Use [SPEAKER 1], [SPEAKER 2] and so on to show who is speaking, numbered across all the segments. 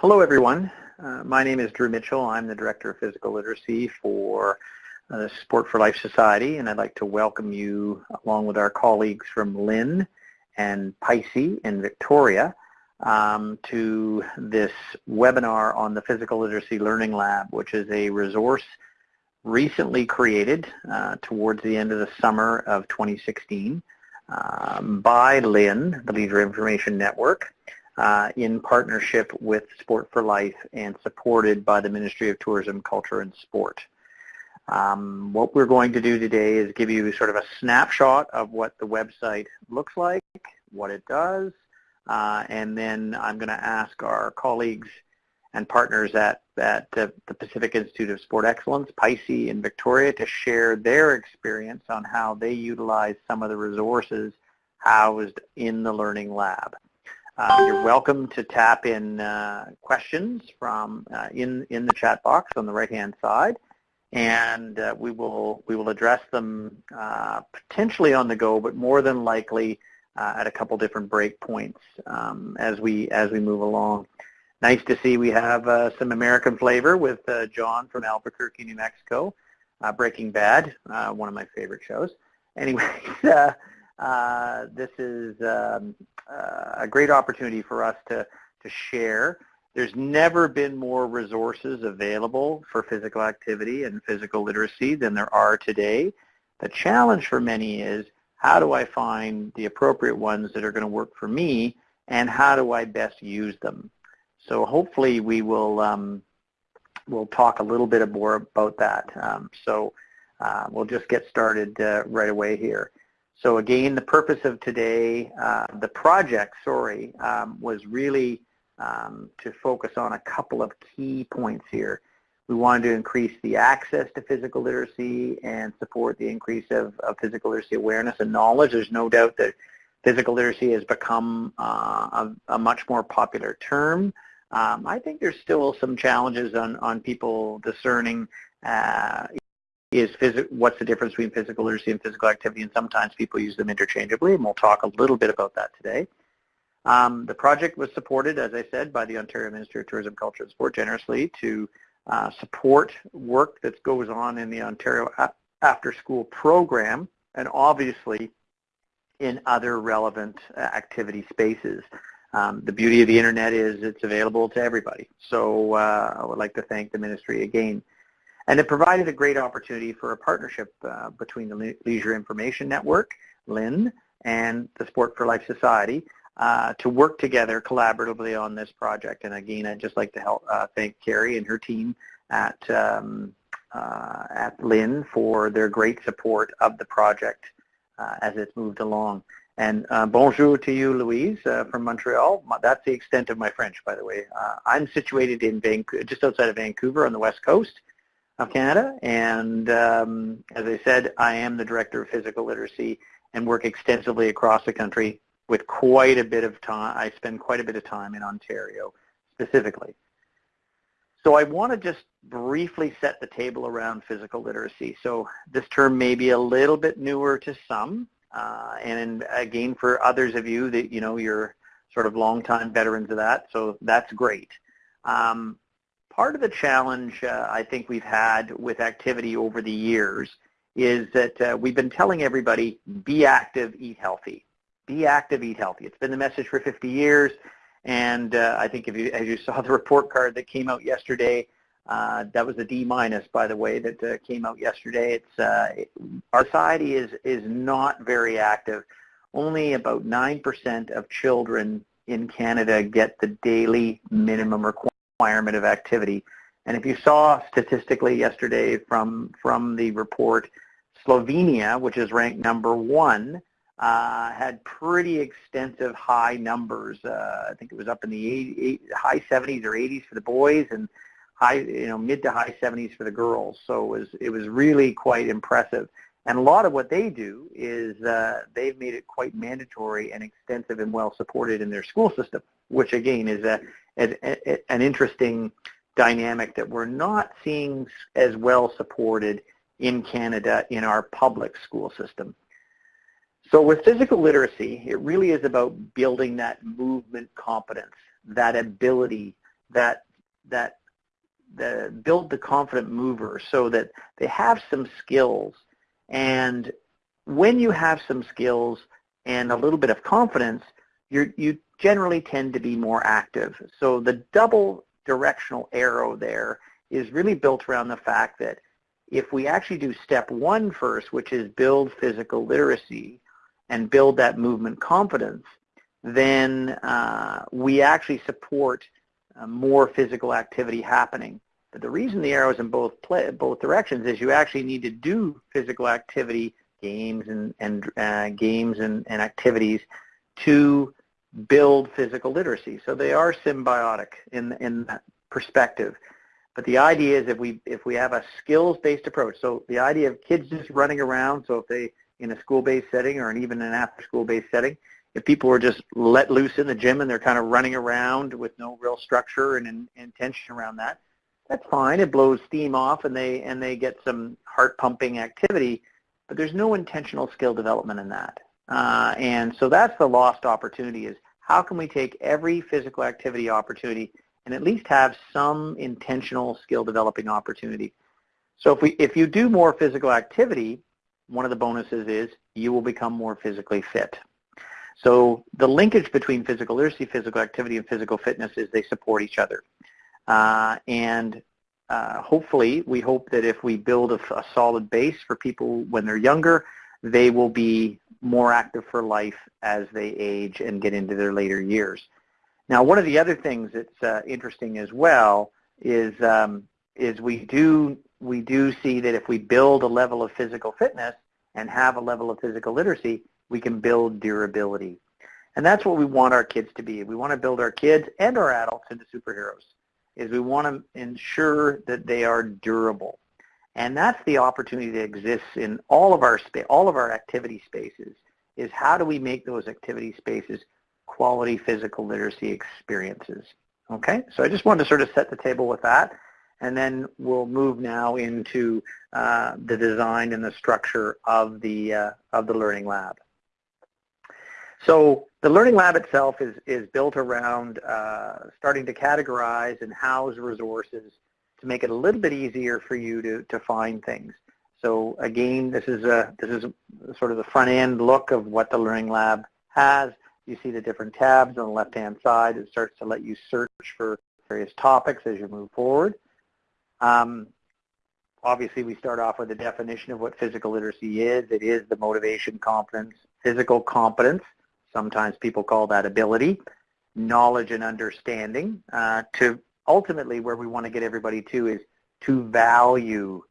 [SPEAKER 1] Hello everyone. Uh, my name is Drew Mitchell. I'm the Director of Physical Literacy for uh, the Sport for Life Society and I'd like to welcome you along with our colleagues from LIN and PISE in Victoria um, to this webinar on the Physical Literacy Learning Lab which is a resource recently created uh, towards the end of the summer of 2016 um, by LIN, the Leisure Information Network in partnership with Sport for Life and supported by the Ministry of Tourism, Culture and Sport. Um, what we're going to do today is give you sort of a snapshot of what the website looks like, what it does, uh, and then I'm going to ask our colleagues and partners at, at uh, the Pacific Institute of Sport Excellence, PISE in Victoria, to share their experience on how they utilize some of the resources housed in the Learning Lab. Uh, you're welcome to tap in uh, questions from uh, in in the chat box on the right hand side, and uh, we will we will address them uh, potentially on the go, but more than likely uh, at a couple different break points um, as we as we move along. Nice to see we have some American flavor with John from Albuquerque, New Mexico. Breaking Bad, one of my favorite shows. Anyways. Uh, this is um, uh, a great opportunity for us to, to share. There's never been more resources available for physical activity and physical literacy than there are today. The challenge for many is how do I find the appropriate ones that are going to work for me and how do I best use them? So hopefully we will um, we'll talk a little bit more about that. Um, so uh, we'll just get started uh, right away here. So again, the purpose of today, uh, the project, sorry, um, was really um, to focus on a couple of key points here. We wanted to increase the access to physical literacy and support the increase of, of physical literacy awareness and knowledge. There's no doubt that physical literacy has become uh, a, a, much more popular term. Um, I think there's still some challenges on, on people discerning uh, is what's the difference between physical literacy and physical activity, and sometimes people use them interchangeably, and we'll talk a little bit about that today. Um, the project was supported, as I said, by the Ontario Ministry of Tourism, Culture and Sport generously to uh, support work that goes on in the Ontario After School program, and obviously in other relevant uh, activity spaces. Um, the beauty of the internet is it's available to everybody. So uh, I would like to thank the ministry again. And it provided a great opportunity for a partnership uh, between the Le Leisure Information Network, LIN, and the Sport for Life Society uh, to work together collaboratively on this project. And again, I'd just like to help, uh, thank Carrie and her team at, um, uh, at LIN for their great support of the project uh, as it's moved along. And uh, bonjour to you, Louise, from Montreal. That's the extent of my French, by the way. I'm situated in Vancouver, just outside of Vancouver on the west coast of Canada. And um, as I said, I am the Director of Physical Literacy and work extensively across the country with quite a bit of time. I spend quite a bit of time in Ontario specifically. So I want to just briefly set the table around physical literacy. So this term may be a little bit newer to some, uh, and again for others of you that you know you're sort of longtime veterans of that, so that's great. Um, part of the challenge uh, I think we've had with activity over the years is that uh, we've been telling everybody, be active, eat healthy. Be active, eat healthy. It's been the message for 50 years, and uh, I think if you, as you saw the report card that came out yesterday, uh, that was a D minus, by the way, that uh, came out yesterday. It's uh, our society is is not very active. Only about nine percent of children in Canada get the daily minimum requirement requirement of activity. And if you saw statistically yesterday from, from the report, Slovenia, which is ranked number one, uh, had pretty extensive high numbers. Uh, I think it was up in the 80, high 70s or 80s for the boys and high, you know, mid to high 70s for the girls. So it was, it was really quite impressive. And a lot of what they do is uh, they've made it quite mandatory and extensive and well supported in their school system, which again is a, an interesting dynamic that we're not seeing as well supported in Canada in our public school system. So with physical literacy, it really is about building that movement competence, that ability that that the, build the confident mover so that they have some skills. And when you have some skills and a little bit of confidence, you you generally tend to be more active. So the double directional arrow there is really built around the fact that if we actually do step one first, which is build physical literacy and build that movement confidence, then uh, we actually support uh, more physical activity happening. But the reason the arrow is in both play, both directions is you actually need to do physical activity, games and, and uh, games and, and activities to build physical literacy. So they are symbiotic in, in perspective. But the idea is if we if we have a skills-based approach, so the idea of kids just running around, so if they in a school-based setting or even an after-school-based setting, if people are just let loose in the gym and they're kind of running around with no real structure and, and intention around that, that's fine. It blows steam off and they and they get some heart pumping activity, but there's no intentional skill development in that. Uh, and so that's the lost opportunity is how can we take every physical activity opportunity and at least have some intentional skill developing opportunity. So if, we, if you do more physical activity, one of the bonuses is you will become more physically fit. So the linkage between physical literacy, physical activity, and physical fitness is they support each other. Uh, and uh, hopefully, we hope that if we build a, a solid base for people when they're younger, they will be more active for life as they age and get into their later years. Now, one of the other things that's uh, interesting as well is um, is we do we do see that if we build a level of physical fitness and have a level of physical literacy, we can build durability. And that's what we want our kids to be. We want to build our kids and our adults into superheroes. Is we want to ensure that they are durable. And that's the opportunity that exists in all of our all of our activity spaces is how do we make those activity spaces quality physical literacy experiences. Okay, so I just wanted to sort of set the table with that, and then we'll move now into uh, the design and the structure of the uh, of the learning lab. So the learning lab itself is is built around uh, starting to categorize and house resources to make it a little bit easier for you to to find things. So again, this is a this is sort of the front end look of what the learning lab has. You see the different tabs on the left-hand side. It starts to let you search for various topics as you move forward. Um, obviously, we start off with a definition of what physical literacy is. It is the motivation, competence, physical competence. Sometimes people call that ability, knowledge and understanding. Uh, to ultimately where we want to get everybody to is to value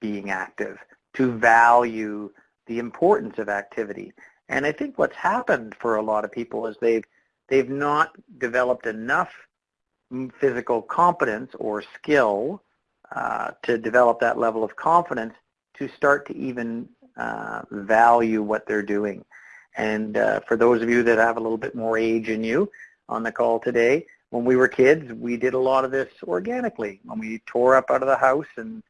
[SPEAKER 1] being active, to value the importance of activity. And I think what's happened for a lot of people is they've they've not developed enough physical competence or skill uh, to develop that level of confidence to start to even uh, value what they're doing. And uh, for those of you that have a little bit more age in you on the call today, when we were kids, we did a lot of this organically. When we tore up out of the house and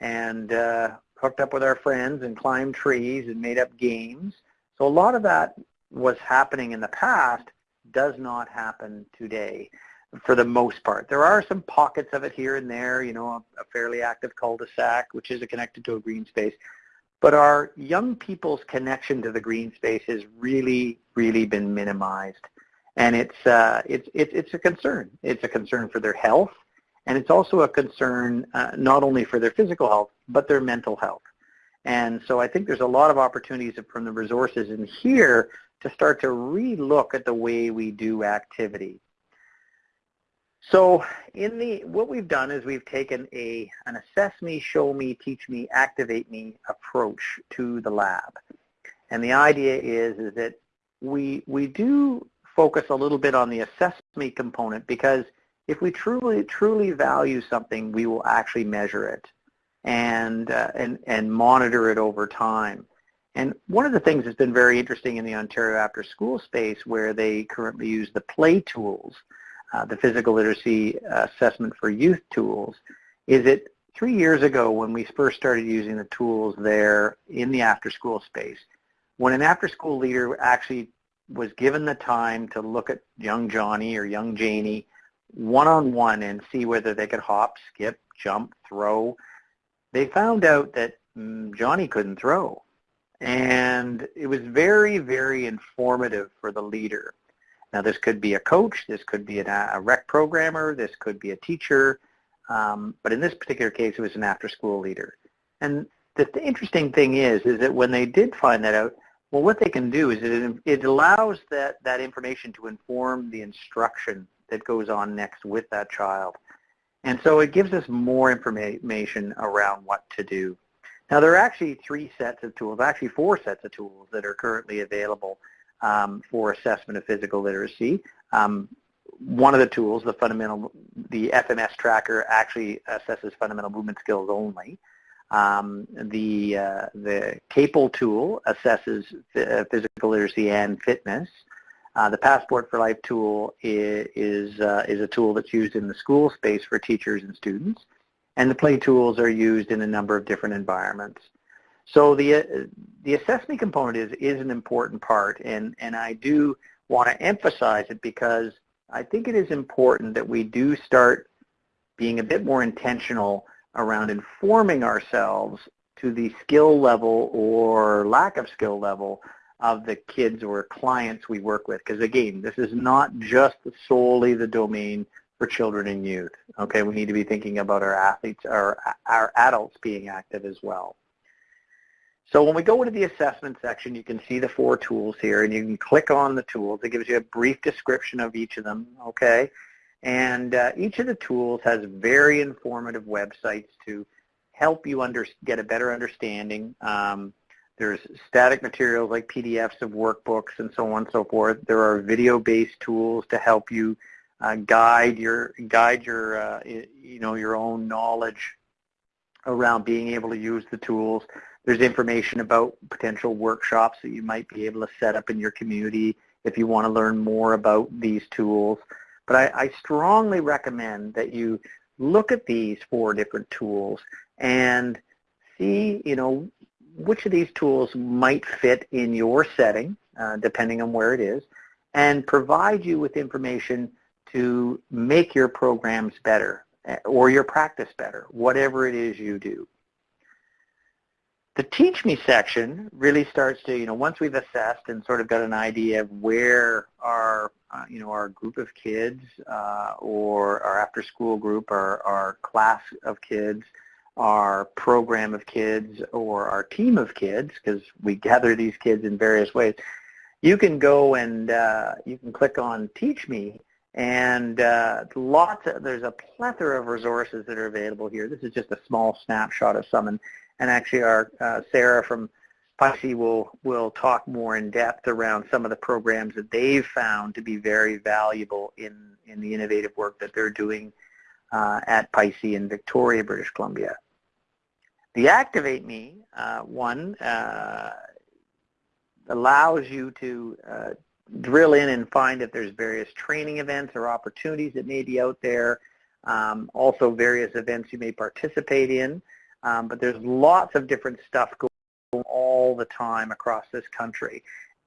[SPEAKER 1] and uh, hooked up with our friends and climbed trees and made up games, so a lot of that was happening in the past does not happen today for the most part. There are some pockets of it here and there, you know, a, a fairly active cul-de-sac, which is connected to a green space. But our young people's connection to the green space has really, really been minimized. And it's, uh, it's, it's, it's a concern. It's a concern for their health, and it's also a concern uh, not only for their physical health, but their mental health. And so I think there's a lot of opportunities from the resources in here to start to re-look at the way we do activity. So in the what we've done is we've taken a an assess me, show me, teach me, activate me approach to the lab. And the idea is is that we we do focus a little bit on the assess me component because if we truly truly value something, we will actually measure it and, uh, and, and monitor it over time. And one of the things that's been very interesting in the Ontario After School space where they currently use the play tools, uh, the physical literacy assessment for youth tools, is that three years ago when we first started using the tools there in the after school space, when an after school leader actually was given the time to look at young Johnny or young Janie one-on-one and see whether they could hop, skip, jump, throw, they found out that mm, Johnny couldn't throw. And it was very, very informative for the leader. Now this could be a coach, this could be an, a rec programmer, this could be a teacher, um, but in this particular case it was an after-school leader. And the, the, interesting thing is, is that when they did find that out, well what they can do is it, it allows that, that information to inform the instruction that goes on next with that child. And so it gives us more information around what to do. Now there are actually three sets of tools, actually four sets of tools that are currently available um, for assessment of physical literacy. Um, one of the tools, the fundamental, the FMS tracker actually assesses fundamental movement skills only. Um, the uh, the CAPL tool assesses physical literacy and fitness. Uh, the Passport for Life tool is is, uh, is, a tool that's used in the school space for teachers and students, and the play tools are used in a number of different environments. So the, uh, the assessment component is, is an important part, and, and I do want to emphasize it because I think it is important that we do start being a bit more intentional around informing ourselves to the skill level or lack of skill level of the kids or clients we work with. Because again, this is not just solely the domain for children and youth. Okay, we need to be thinking about our athletes, our, our adults being active as well. So when we go into the assessment section, you can see the four tools here, and you can click on the tools. It gives you a brief description of each of them, okay? And uh, each of the tools has very informative websites to help you under, get a better understanding. Um, there's static materials like PDFs of workbooks and so on and so forth. There are video-based tools to help you uh, guide your guide your uh, you know your own knowledge around being able to use the tools. There's information about potential workshops that you might be able to set up in your community if you want to learn more about these tools. But I, I strongly recommend that you look at these four different tools and see, you know, which of these tools might fit in your setting, uh, depending on where it is, and provide you with information to make your programs better eh, or your practice better, whatever it is you do. The Teach Me section really starts to, you know, once we've assessed and sort of got an idea of where our, uh, you know, our group of kids uh, or our after-school group, our, our class of kids, our program of kids, or our team of kids, because we gather these kids in various ways, you can go and uh, you can click on Teach Me and uh, lots of, there's a plethora of resources that are available here. This is just a small snapshot of some. And and actually our uh, Sarah from PISE will, will talk more in depth around some of the programs that they've found to be very valuable in, in the innovative work that they're doing uh, at PISE in Victoria, British Columbia. The Activate Me uh, one uh, allows you to uh, drill in and find if there's various training events or opportunities that may be out there, um, also various events you may participate in. Um, but there's lots of different stuff going on all the time across this country.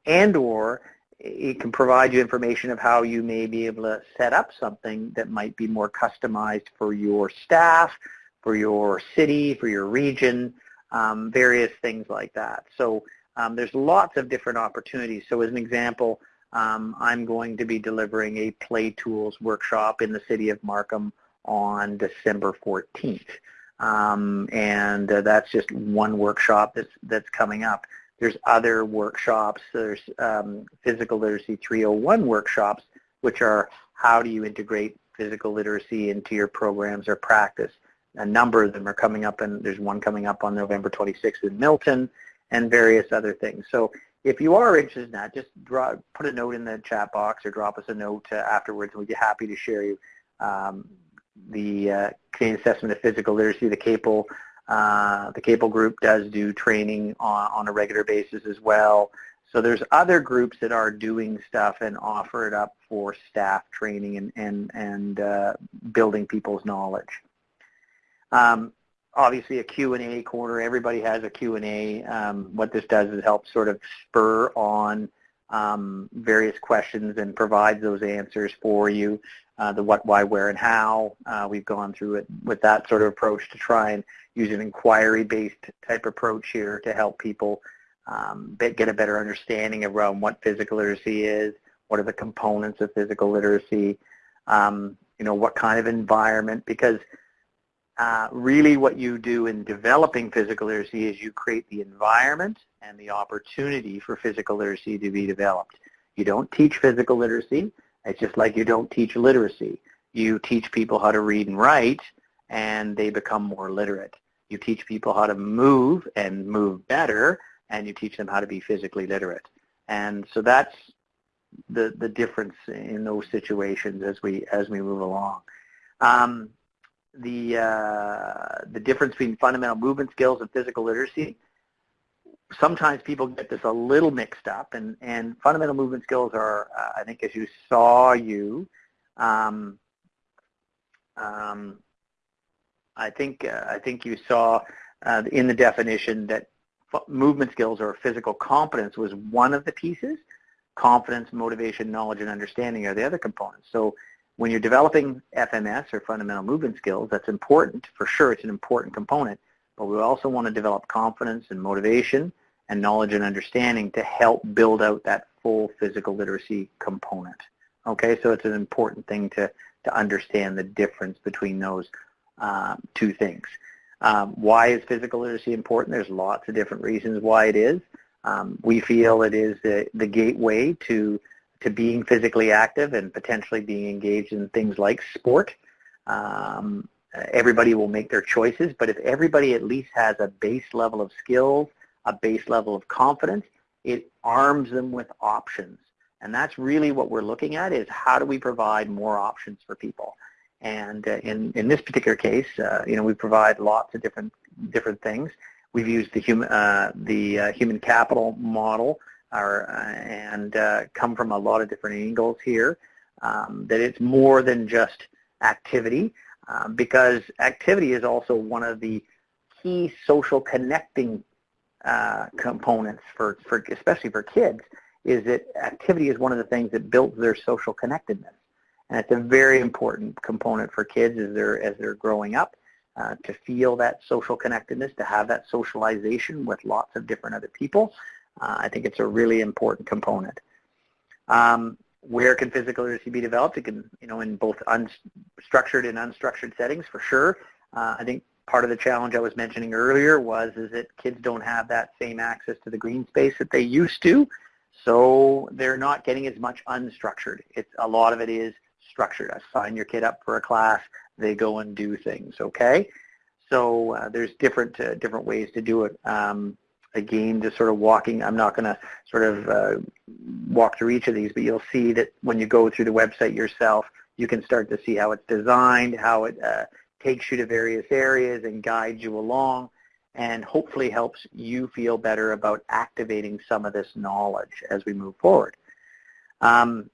[SPEAKER 1] And or it can provide you information of how you may be able to set up something that might be more customized for your staff, for your city, for your region, um, various things like that. So um, there's lots of different opportunities. So as an example, um, I'm going to be delivering a Play Tools workshop in the city of Markham on December 14th. Um, and uh, that's just one workshop that's, that's coming up. There's other workshops. There's um, Physical Literacy 301 workshops, which are how do you integrate physical literacy into your programs or practice. A number of them are coming up, and there's one coming up on November 26th in Milton, and various other things. So if you are interested in that, just draw, put a note in the chat box or drop us a note uh, afterwards, and we'd be happy to share you um, the uh, Canadian Assessment of Physical Literacy, the CAPL, uh, the CAPL group does do training on, on a regular basis as well. So there's other groups that are doing stuff and offer it up for staff training and, and, and uh, building people's knowledge. Um, obviously a Q&A corner. Everybody has a Q&A. Um, what this does is help sort of spur on um, various questions and provides those answers for you. Uh, the what, why, where, and how. Uh, we've gone through it with that sort of approach to try and use an inquiry-based type approach here to help people um, get a better understanding around what physical literacy is, what are the components of physical literacy, um, you know, what kind of environment, because uh, really what you do in developing physical literacy is you create the environment and the opportunity for physical literacy to be developed. You don't teach physical literacy. It's just like you don't teach literacy. You teach people how to read and write, and they become more literate. You teach people how to move and move better, and you teach them how to be physically literate. And so that's the, the difference in those situations as we, as we move along. Um, the, uh, the difference between fundamental movement skills and physical literacy, sometimes people get this a little mixed up, and, and fundamental movement skills are, uh, I think as you saw you, um, um, I think uh, I think you saw uh, in the definition that movement skills or physical competence was one of the pieces. Confidence, motivation, knowledge, and understanding are the other components. So when you're developing FMS or fundamental movement skills, that's important. For sure, it's an important component. But we also want to develop confidence and motivation and knowledge and understanding to help build out that full physical literacy component. Okay, so it's an important thing to, to understand the difference between those uh, two things. Um, why is physical literacy important? There's lots of different reasons why it is. Um, we feel it is the, the gateway to, to being physically active and potentially being engaged in things like sport. Um, everybody will make their choices, but if everybody at least has a base level of skills, a base level of confidence, it arms them with options. And that's really what we're looking at is how do we provide more options for people. And uh, in, in this particular case, uh, you know, we provide lots of different different things. We've used the human uh, the uh, human capital model, our, uh, and uh, come from a lot of different angles here. Um, that it's more than just activity, um, because activity is also one of the key social connecting components for, for especially for kids. Is that activity is one of the things that builds their social connectedness. And it's a very important component for kids as they're, as they're growing up uh, to feel that social connectedness, to have that socialization with lots of different other people. Uh, I think it's a really important component. Um, where can physical literacy be developed? It can, you know, in both unstructured and unstructured settings for sure. Uh, I think part of the challenge I was mentioning earlier was is that kids don't have that same access to the green space that they used to, so they're not getting as much unstructured. It's a lot of it is structured. I sign your kid up for a class, they go and do things, okay? So uh, there's different uh, different ways to do it. Um, again, just sort of walking, I'm not going to sort of uh, walk through each of these, but you'll see that when you go through the website yourself, you can start to see how it's designed, how it uh, takes you to various areas and guides you along and hopefully helps you feel better about activating some of this knowledge as we move forward. Um,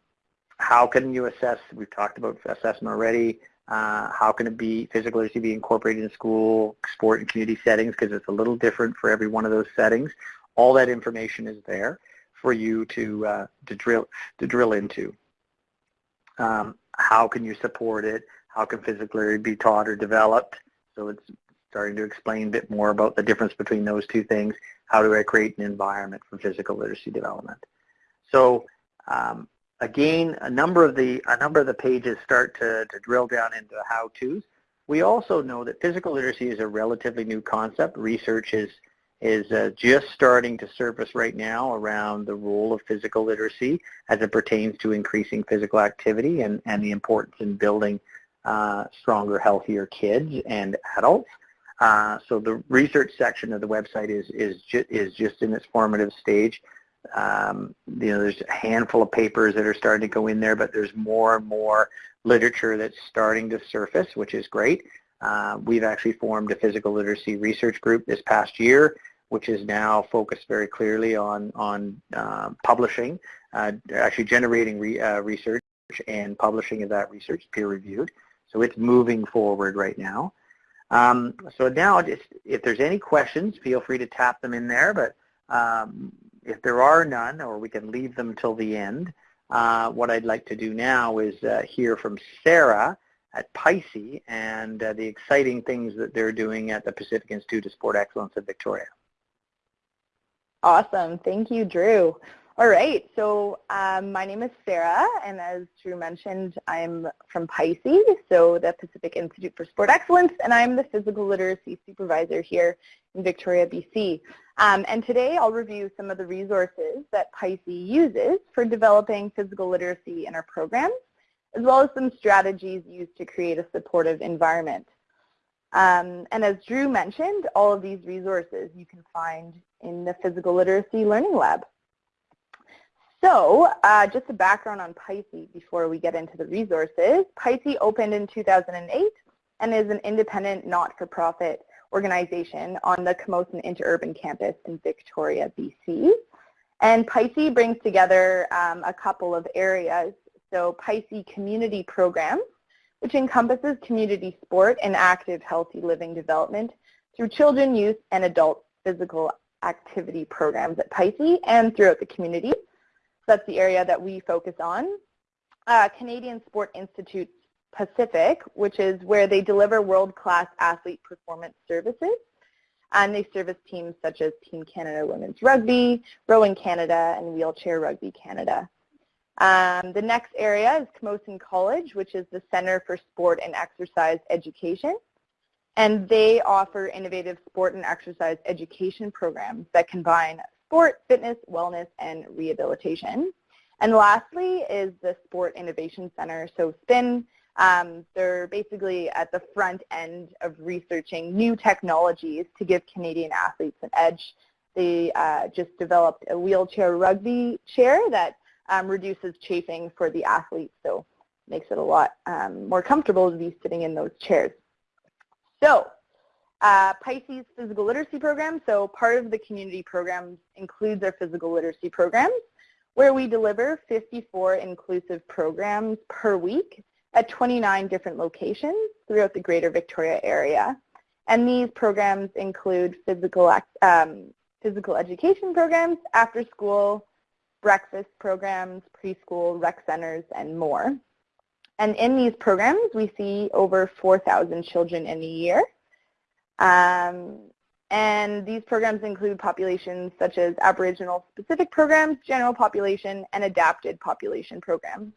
[SPEAKER 1] how can you assess, we've talked about assessment already, uh, how can it be, physical literacy be incorporated in school, sport and community settings, because it's a little different for every one of those settings. All that information is there for you to, uh, to, drill, to drill into. Um, how can you support it? How can physical literacy be taught or developed? So it's starting to explain a bit more about the difference between those two things. How do I create an environment for physical literacy development? So um, again, a number of the a number of the pages start to, to drill down into how-tos. We also know that physical literacy is a relatively new concept. Research is is uh, just starting to surface right now around the role of physical literacy as it pertains to increasing physical activity and, and the importance in building stronger, healthier kids and adults. Uh, so the research section of the website is is, ju is just in its formative stage. Um, you know, there's a handful of papers that are starting to go in there, but there's more and more literature that's starting to surface, which is great. Uh, we've actually formed a physical literacy research group this past year, which is now focused very clearly on, on uh, publishing, uh, actually generating re, uh, research and publishing of that research, peer-reviewed. So it's moving forward right now. Um, so now, just, if there's any questions, feel free to tap them in there. But um, if there are none, or we can leave them till the end, uh, what I'd like to do now is uh, hear from Sarah at PISE and uh, the exciting things that they're doing at the Pacific Institute of Sport Excellence in Victoria.
[SPEAKER 2] Awesome. Thank you, Drew. All right, so um, my name is Sarah, and as Drew mentioned, I'm from PISE, so the Pacific Institute for Sport Excellence, and I'm the Physical Literacy Supervisor here in Victoria, BC. Um, and today I'll review some of the resources that PISE uses for developing physical literacy in our programs, as well as some strategies used to create a supportive environment. Um, and as Drew mentioned, all of these resources you can find in the Physical Literacy Learning Lab. So uh, just a background on PISE before we get into the resources. PISE opened in 2008 and is an independent not-for-profit organization on the Camosun Interurban Campus in Victoria, BC. And PISE brings together um, a couple of areas. So PISE Community Programs, which encompasses community sport and active healthy living development through children, youth, and adult physical activity programs at PISE and throughout the community that's the area that we focus on. Uh, Canadian Sport Institute Pacific, which is where they deliver world-class athlete performance services. And they service teams such as Team Canada Women's Rugby, Rowing Canada, and Wheelchair Rugby Canada. Um, the next area is Camosun College, which is the Center for Sport and Exercise Education. And they offer innovative sport and exercise education programs that combine sport, fitness, wellness, and rehabilitation. And lastly is the Sport Innovation Center. So SPIN, um, they're basically at the front end of researching new technologies to give Canadian athletes an edge. They uh, just developed a wheelchair rugby chair that um, reduces chafing for the athletes, so makes it a lot um, more comfortable to be sitting in those chairs. So uh, PISE's physical literacy program, so part of the community programs includes our physical literacy programs, where we deliver 54 inclusive programs per week at 29 different locations throughout the greater Victoria area. And these programs include physical, um, physical education programs, after school, breakfast programs, preschool, rec centers, and more. And in these programs, we see over 4,000 children in a year. Um, and these programs include populations such as Aboriginal specific programs, general population, and adapted population programs.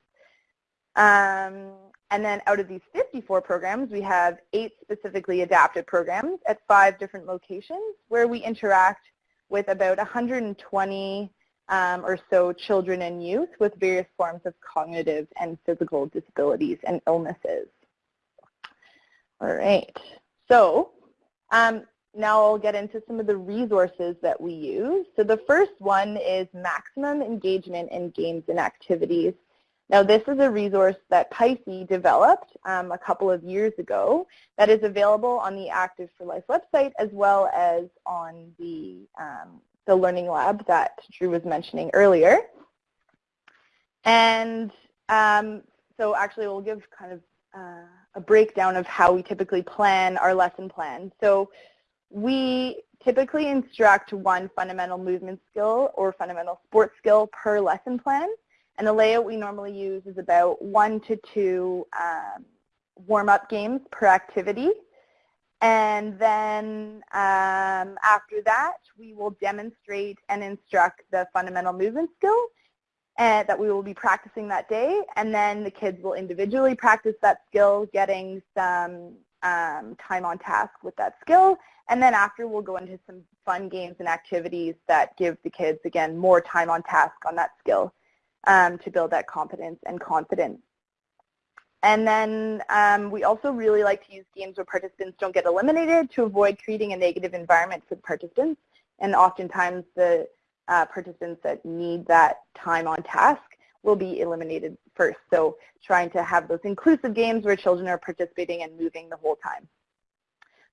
[SPEAKER 2] Um, and then out of these 54 programs, we have eight specifically adapted programs at five different locations where we interact with about 120 um, or so children and youth with various forms of cognitive and physical disabilities and illnesses. All right, so um, now I'll get into some of the resources that we use. So the first one is maximum engagement in games and activities. Now this is a resource that PISE developed um, a couple of years ago that is available on the Active for Life website as well as on the, um, the Learning Lab that Drew was mentioning earlier. And um, so actually we'll give kind of uh, a breakdown of how we typically plan our lesson plan. So we typically instruct one fundamental movement skill or fundamental sport skill per lesson plan. And the layout we normally use is about one to two um, warm-up games per activity. And then um, after that, we will demonstrate and instruct the fundamental movement skill and that we will be practicing that day. And then the kids will individually practice that skill, getting some um, time on task with that skill. And then after we'll go into some fun games and activities that give the kids, again, more time on task on that skill um, to build that competence and confidence. And then um, we also really like to use games where participants don't get eliminated to avoid creating a negative environment for the participants. And oftentimes the uh, participants that need that time on task will be eliminated first. So trying to have those inclusive games where children are participating and moving the whole time.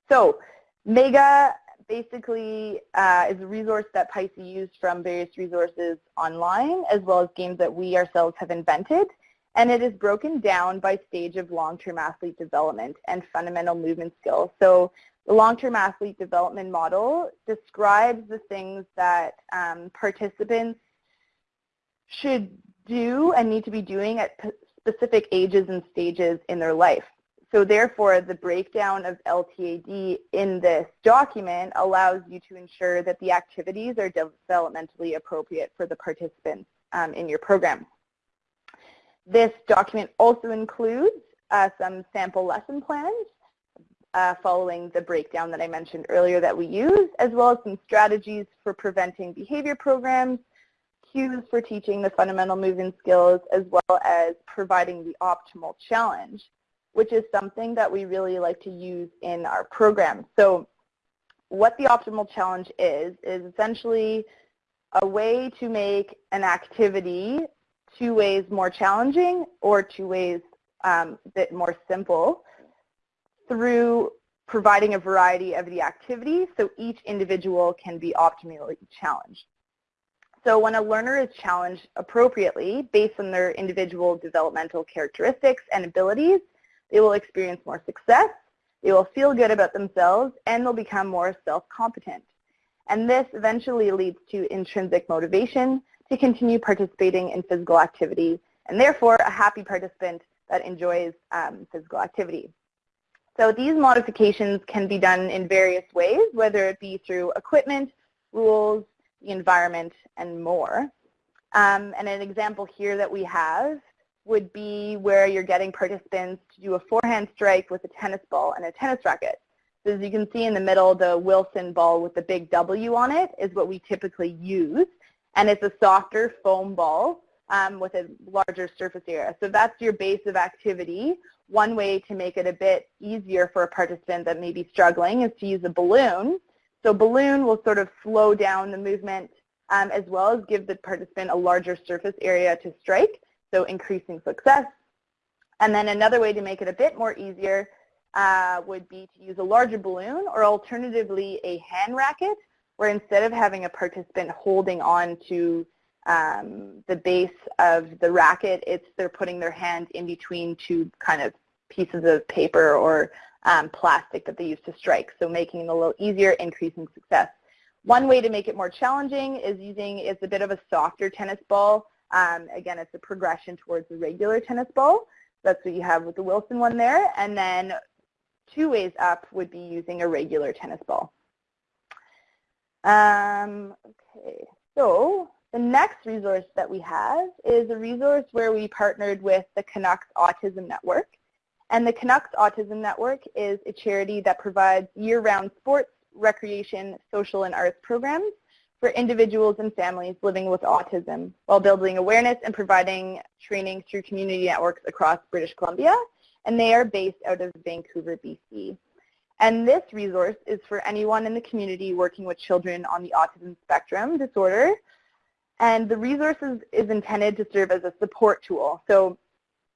[SPEAKER 2] So MEGA basically uh, is a resource that PISE used from various resources online as well as games that we ourselves have invented. And it is broken down by stage of long-term athlete development and fundamental movement skills. So The long-term athlete development model describes the things that um, participants should do and need to be doing at specific ages and stages in their life. So therefore, the breakdown of LTAD in this document allows you to ensure that the activities are developmentally appropriate for the participants um, in your program. This document also includes uh, some sample lesson plans uh, following the breakdown that I mentioned earlier that we use, as well as some strategies for preventing behavior programs, cues for teaching the fundamental movement skills, as well as providing the optimal challenge, which is something that we really like to use in our program. So what the optimal challenge is, is essentially a way to make an activity two ways more challenging or two ways um, a bit more simple through providing a variety of the activities so each individual can be optimally challenged. So when a learner is challenged appropriately based on their individual developmental characteristics and abilities, they will experience more success, they will feel good about themselves, and they'll become more self-competent. And this eventually leads to intrinsic motivation to continue participating in physical activity, and therefore a happy participant that enjoys um, physical activity. So these modifications can be done in various ways, whether it be through equipment, rules, the environment, and more. Um, and an example here that we have would be where you're getting participants to do a forehand strike with a tennis ball and a tennis racket. So as you can see in the middle, the Wilson ball with the big W on it is what we typically use. And it's a softer foam ball um, with a larger surface area. So that's your base of activity. One way to make it a bit easier for a participant that may be struggling is to use a balloon. So balloon will sort of slow down the movement um, as well as give the participant a larger surface area to strike, so increasing success. And then another way to make it a bit more easier uh, would be to use a larger balloon or alternatively a hand racket where instead of having a participant holding on to um, the base of the racket, it's they're putting their hand in between two kind of pieces of paper or um, plastic that they use to strike, so making it a little easier, increasing success. One way to make it more challenging is using is a bit of a softer tennis ball. Um, again, it's a progression towards the regular tennis ball. That's what you have with the Wilson one there. And then two ways up would be using a regular tennis ball. Um, okay, so the next resource that we have is a resource where we partnered with the Canucks Autism Network. And the Canucks Autism Network is a charity that provides year-round sports, recreation, social, and arts programs for individuals and families living with autism while building awareness and providing training through community networks across British Columbia. And they are based out of Vancouver, BC. And this resource is for anyone in the community working with children on the autism spectrum disorder and the resources is intended to serve as a support tool. So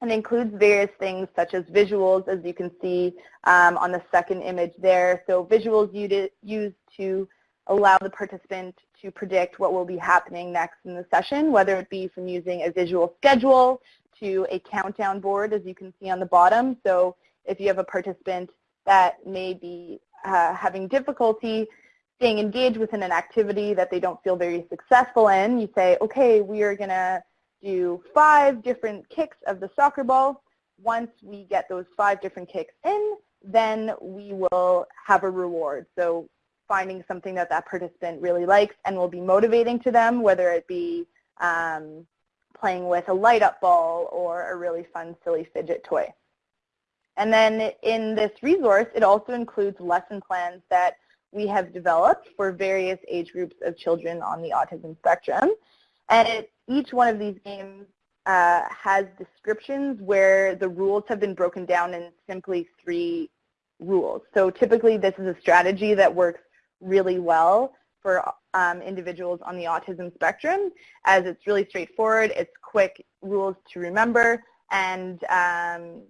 [SPEAKER 2] it includes various things such as visuals, as you can see um, on the second image there. So visuals used to allow the participant to predict what will be happening next in the session, whether it be from using a visual schedule to a countdown board, as you can see on the bottom. So if you have a participant that may be uh, having difficulty staying engaged within an activity that they don't feel very successful in, you say, okay, we are going to do five different kicks of the soccer ball. Once we get those five different kicks in, then we will have a reward. So finding something that that participant really likes and will be motivating to them, whether it be um, playing with a light up ball or a really fun, silly fidget toy. And then in this resource, it also includes lesson plans that we have developed for various age groups of children on the autism spectrum. And it, each one of these games uh, has descriptions where the rules have been broken down in simply three rules. So typically this is a strategy that works really well for um, individuals on the autism spectrum as it's really straightforward, it's quick rules to remember, and um,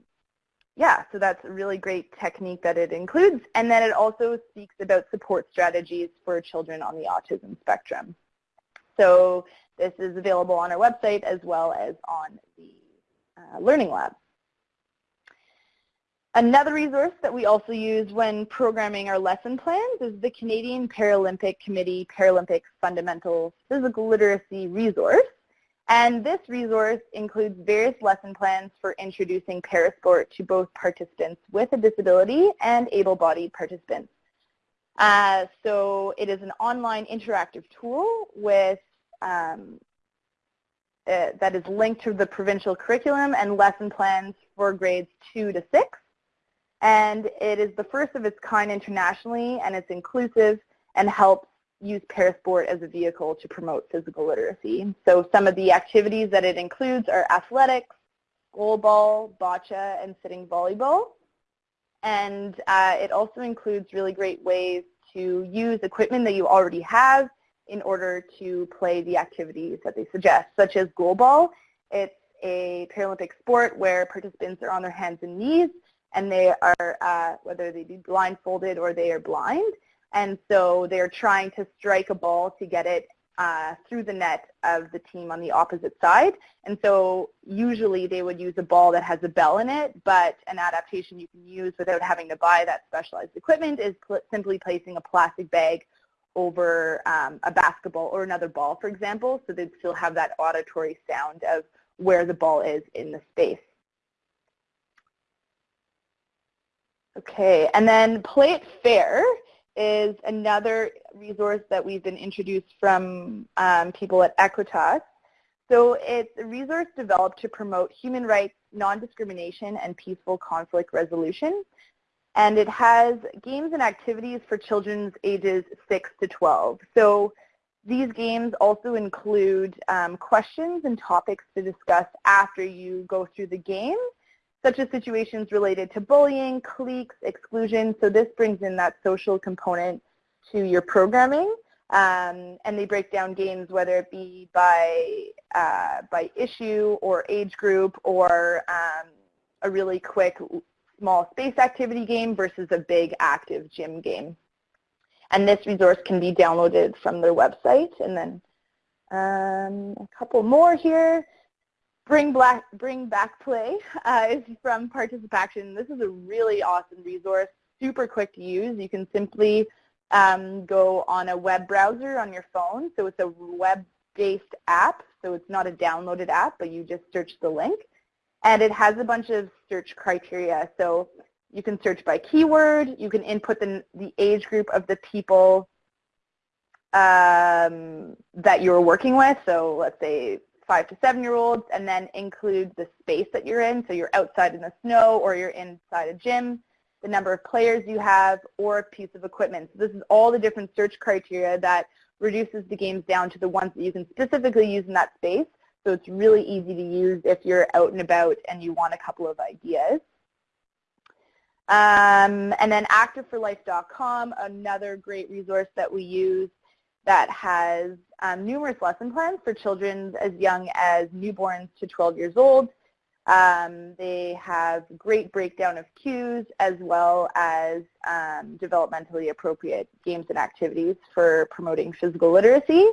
[SPEAKER 2] yeah, so that's a really great technique that it includes. And then it also speaks about support strategies for children on the autism spectrum. So this is available on our website as well as on the uh, Learning Lab. Another resource that we also use when programming our lesson plans is the Canadian Paralympic Committee Paralympic Fundamentals Physical Literacy resource. And this resource includes various lesson plans for introducing parasport to both participants with a disability and able-bodied participants. Uh, so it is an online interactive tool with um, uh, that is linked to the provincial curriculum and lesson plans for grades 2 to 6. And it is the first of its kind internationally, and it's inclusive and helps use Parasport as a vehicle to promote physical literacy. So some of the activities that it includes are athletics, goalball, bocce, and sitting volleyball. And uh, it also includes really great ways to use equipment that you already have in order to play the activities that they suggest, such as goalball. It's a Paralympic sport where participants are on their hands and knees and they are, uh, whether they be blindfolded or they are blind. And so they're trying to strike a ball to get it uh, through the net of the team on the opposite side. And so usually they would use a ball that has a bell in it, but an adaptation you can use without having to buy that specialized equipment is simply placing a plastic bag over um, a basketball or another ball, for example, so they'd still have that auditory sound of where the ball is in the space. Okay, and then Play It Fair is another resource that we've been introduced from um, people at Equitas. So it's a resource developed to promote human rights, non-discrimination, and peaceful conflict resolution. And it has games and activities for children's ages 6 to 12. So these games also include um, questions and topics to discuss after you go through the game such as situations related to bullying, cliques, exclusion. So this brings in that social component to your programming. Um, and they break down games whether it be by, uh, by issue or age group or um, a really quick small space activity game versus a big active gym game. And this resource can be downloaded from their website. And then um, a couple more here. Bring, Black, Bring Back Play uh, is from ParticipACTION. This is a really awesome resource, super quick to use. You can simply um, go on a web browser on your phone. So it's a web-based app. So it's not a downloaded app, but you just search the link. And it has a bunch of search criteria. So you can search by keyword. You can input the, the age group of the people um, that you're working with. So let's say five to seven year olds and then include the space that you're in. So you're outside in the snow or you're inside a gym, the number of players you have, or a piece of equipment. So this is all the different search criteria that reduces the games down to the ones that you can specifically use in that space. So it's really easy to use if you're out and about and you want a couple of ideas. Um, and then activeforlife.com, another great resource that we use that has um, numerous lesson plans for children as young as newborns to 12 years old. Um, they have great breakdown of cues as well as um, developmentally appropriate games and activities for promoting physical literacy.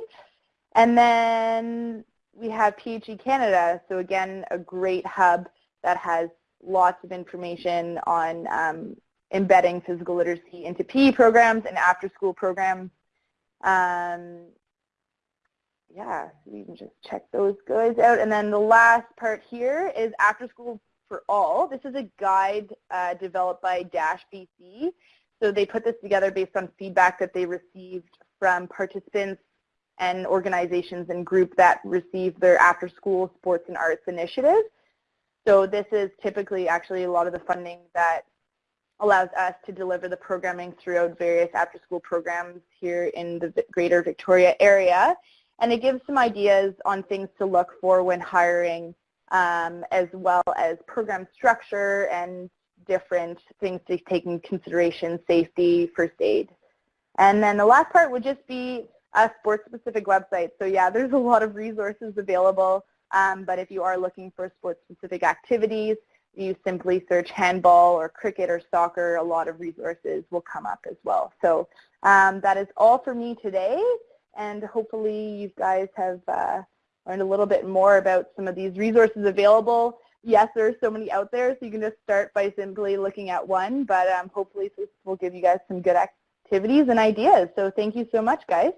[SPEAKER 2] And then we have PHE Canada, so again, a great hub that has lots of information on um, embedding physical literacy into PE programs and after-school programs um, yeah, so you can just check those guys out. And then the last part here is After School for All. This is a guide uh, developed by DASH BC. So they put this together based on feedback that they received from participants and organizations and groups that receive their after-school sports and arts initiative. So this is typically actually a lot of the funding that allows us to deliver the programming throughout various after-school programs here in the greater Victoria area. And it gives some ideas on things to look for when hiring, um, as well as program structure and different things to take into consideration, safety, first aid. And then the last part would just be a sports-specific website. So yeah, there's a lot of resources available, um, but if you are looking for sports-specific activities, you simply search handball or cricket or soccer, a lot of resources will come up as well. So um, that is all for me today, and hopefully you guys have uh, learned a little bit more about some of these resources available. yes, there are so many out there, so you can just start by simply looking at one, but um, hopefully this will give you guys some good activities and ideas. So thank you so much, guys.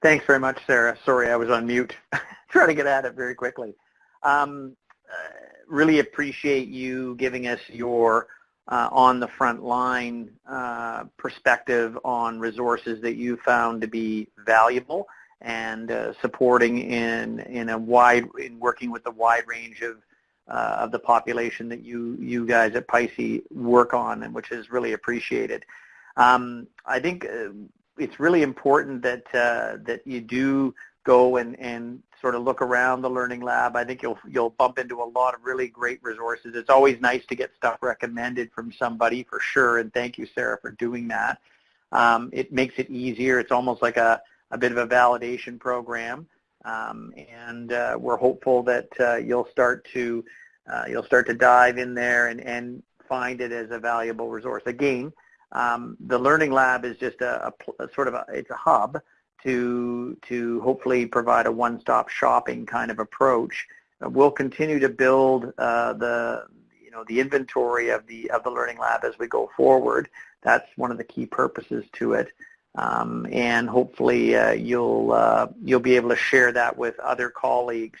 [SPEAKER 1] Thanks very much, Sarah. Sorry, I was on mute. Trying to get at it very quickly. Um, uh, really appreciate you giving us your uh, on the front line uh, perspective on resources that you found to be valuable and uh, supporting in in a wide in working with the wide range of uh, of the population that you you guys at PISE work on and which is really appreciated. Um, I think uh, it's really important that uh, that you do go and, and sort of look around the Learning Lab. I think you'll you'll bump into a lot of really great resources. It's always nice to get stuff recommended from somebody for sure, and thank you, Sarah, for doing that. Um, it makes it easier. It's almost like a, a bit of a validation program, um, and uh, we're hopeful that uh, you'll start to uh, you'll start to dive in there and, and find it as a valuable resource. Again, um, the Learning Lab is just a, a, a sort of a, it's a hub to to hopefully provide a one-stop shopping kind of approach. Uh, we'll continue to build uh, the you know the inventory of the of the Learning Lab as we go forward. That's one of the key purposes to it. Um, and hopefully uh, you'll uh, you'll be able to share that with other colleagues.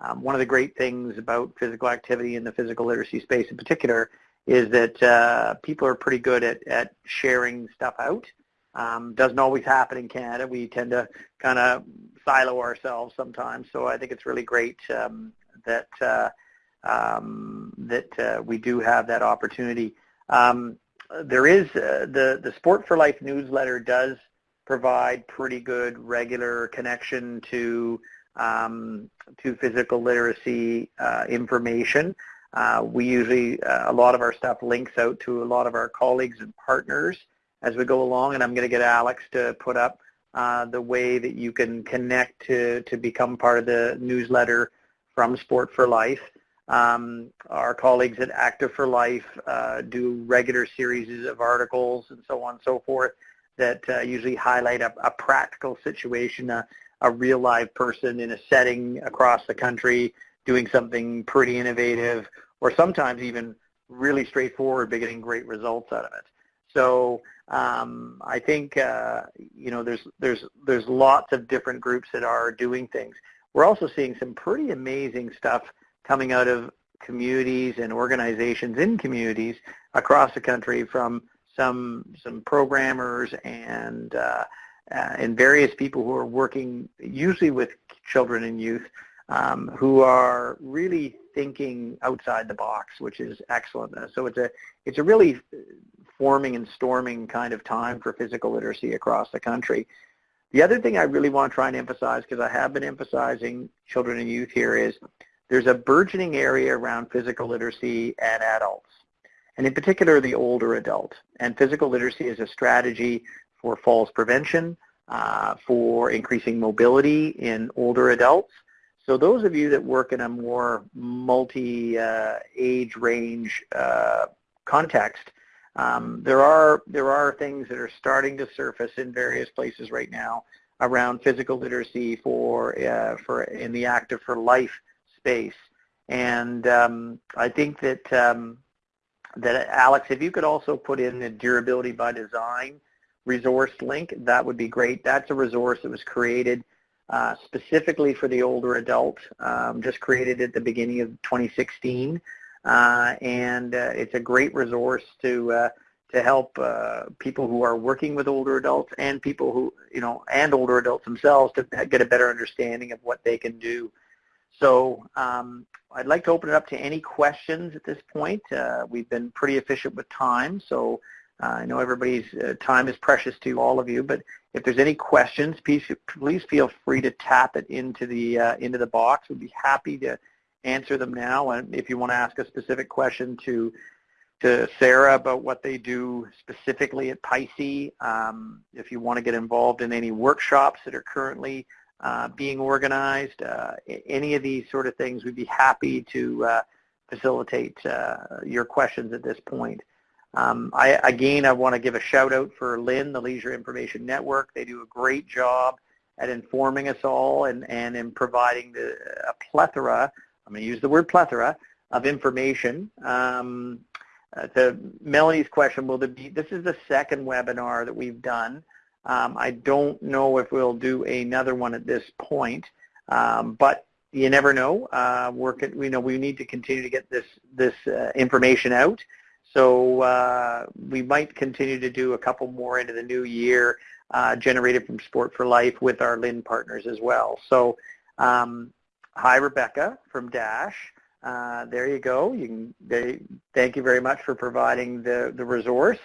[SPEAKER 1] Um, one of the great things about physical activity in the physical literacy space in particular is that uh, people are pretty good at, at sharing stuff out. Um, doesn't always happen in Canada. We tend to kind of silo ourselves sometimes. So I think it's really great um, that uh, um, that uh, we do have that opportunity. Um, there is uh, the the Sport for Life newsletter does provide pretty good regular connection to um, to physical literacy uh, information. Uh, we usually, uh, a lot of our stuff links out to a lot of our colleagues and partners as we go along, and I'm going to get Alex to put up uh, the way that you can connect to, to become part of the newsletter from Sport for Life. Um, our colleagues at Active for Life uh, do regular series of articles and so on and so forth that uh, usually highlight a, a practical situation, a, a real live person in a setting across the country doing something pretty innovative or sometimes even really straightforward but getting great results out of it. So um, I think uh, you know there's there's there's lots of different groups that are doing things. We're also seeing some pretty amazing stuff coming out of communities and organizations in communities across the country from some some programmers and uh, uh, and various people who are working usually with children and youth um, who are really thinking outside the box, which is excellent. So it's a it's a really forming and storming kind of time for physical literacy across the country. The other thing I really want to try and emphasize, because I have been emphasizing children and youth here, is there's a burgeoning area around physical literacy and adults, and in particular the older adult. And physical literacy is a strategy for falls prevention, uh, for increasing mobility in older adults, so those of you that work in a more multi-age uh, range uh, context, um, there are there are things that are starting to surface in various places right now around physical literacy for uh, for in the active for life space, and um, I think that um, that Alex, if you could also put in the durability by design resource link, that would be great. That's a resource that was created uh, specifically for the older adult, um, just created at the beginning of 2016. Uh, and uh, it's a great resource to uh, to help people who are working with older adults and people who you know and older adults themselves to get a better understanding of what they can do. So um, I'd like to open it up to any questions at this point. Uh, we've been pretty efficient with time, so uh, I know everybody's uh, time is precious to all of you, but if there's any questions, please, please feel free to tap it into the into the box. We'd be happy to answer them now. And if you want to ask a specific question to to Sarah about what they do specifically at PISE, um, if you want to get involved in any workshops that are currently uh, being organized, uh, any of these sort of things, we'd be happy to uh, facilitate uh, your questions at this point. Um, I, again, I want to give a shout out for LIN, the Leisure Information Network. They do a great job at informing us all and, and in providing the, a plethora, I'm going to use the word plethora, of information. Um, uh, to Melanie's question, will there be, this is the second webinar that we've done. Um, I don't know if we'll do another one at this point, um, but you never know. Uh, you know, we need to continue to get this, this uh, information out. So uh, we might continue to do a couple more into the new year uh, generated from Sport for Life with our LIN partners as well. So um, hi, Rebecca from DASH. Uh, there you go. You can, they, thank you very much for providing the, the resource.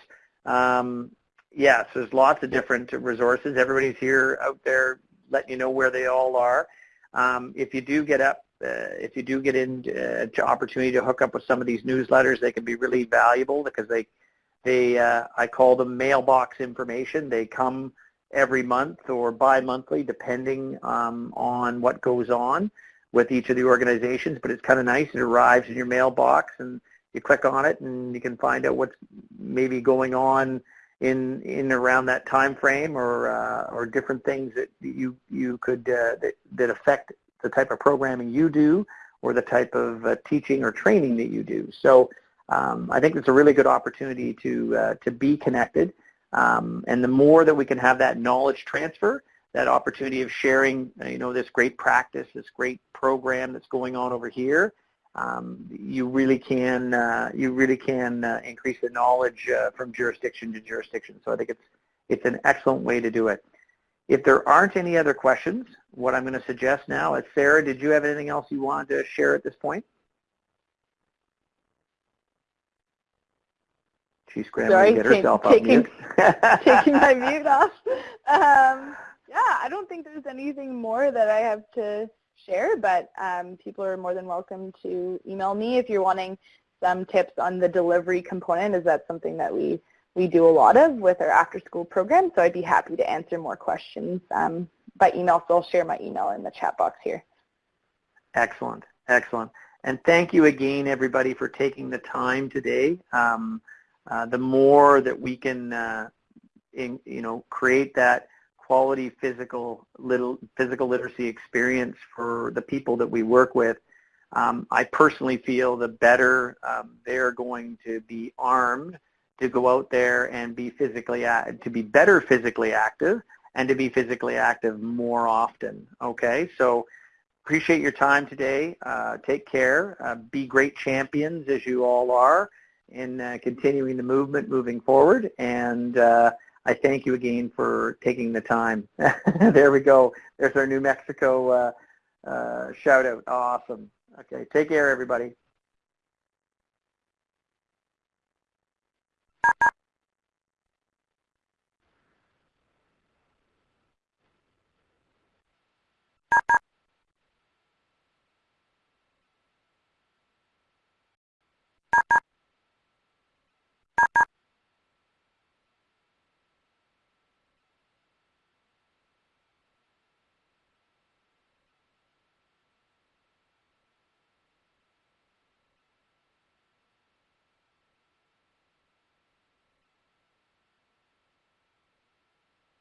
[SPEAKER 1] Um, yes, there's lots of different resources. Everybody's here out there letting you know where they all are. Um, if you do get up, uh, if you do get into uh, opportunity to hook up with some of these newsletters, they can be really valuable because they they, uh, I call them mailbox information. They come every month or bi-monthly depending um, on what goes on with each of the organizations, but it's kind of nice. It arrives in your mailbox and you click on it and you can find out what's maybe going on in in around that time frame or uh, or different things that you you could uh, that that affect the type of programming you do or the type of uh, teaching or training that you do. So um, I think it's a really good opportunity to, uh, to be connected. Um, and the more that we can have that knowledge transfer, that opportunity of sharing, uh, you know, this great practice, this great program that's going on over here, um, you really can, uh, you really can uh, increase the knowledge uh, from jurisdiction to jurisdiction. So I think it's, it's an excellent way to do it. If there aren't any other questions, what I'm going to suggest now is, Sarah, did you have anything else you wanted to share at this point? She's scrambling
[SPEAKER 2] Sorry,
[SPEAKER 1] to get herself
[SPEAKER 2] taking, taking my mute off. Um, yeah, I don't think there's anything more that I have to share, but um, people are more than welcome to email me if you're wanting some tips on the delivery component, Is that something that we, we do a lot of with our after-school program, so I'd be happy to answer more questions um, by email, so I'll share my email in the chat box here.
[SPEAKER 1] Excellent, excellent. And thank you again, everybody, for taking the time today. Um, uh, the more that we can, uh, in, you know, create that quality physical little physical literacy experience for the people that we work with, um, I personally feel the better um, they're going to be armed to go out there and be physically to be better physically active and to be physically active more often. Okay, so appreciate your time today. Uh, take care. Uh, be great champions as you all are in uh, continuing the movement moving forward. And uh, I thank you again for taking the time. there we go. There's our New Mexico uh, uh, shout out. Awesome. Okay, take care, everybody.